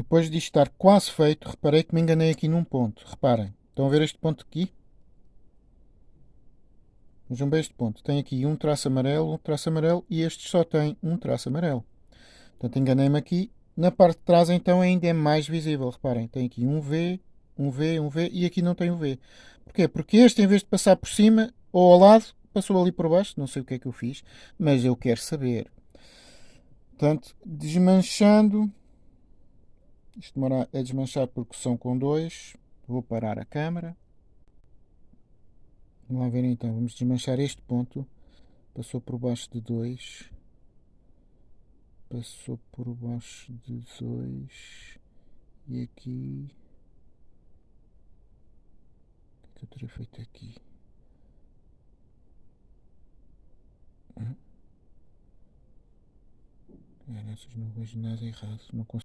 Depois de estar quase feito, reparei que me enganei aqui num ponto. Reparem, estão a ver este ponto aqui? Vejam bem este ponto. Tem aqui um traço amarelo, um traço amarelo e este só tem um traço amarelo. Portanto, enganei-me aqui. Na parte de trás, então, ainda é mais visível. Reparem, tem aqui um V, um V, um V e aqui não tem o V. Porquê? Porque este, em vez de passar por cima ou ao lado, passou ali por baixo. Não sei o que é que eu fiz, mas eu quero saber. Portanto, desmanchando. Isto demora a desmanchar porque são com dois. Vou parar a câmera. Vamos lá ver então. Vamos desmanchar este ponto. Passou por baixo de dois. Passou por baixo de dois. E aqui. O que é eu teria feito aqui? É, nessas não vejo nada errado. Não consigo.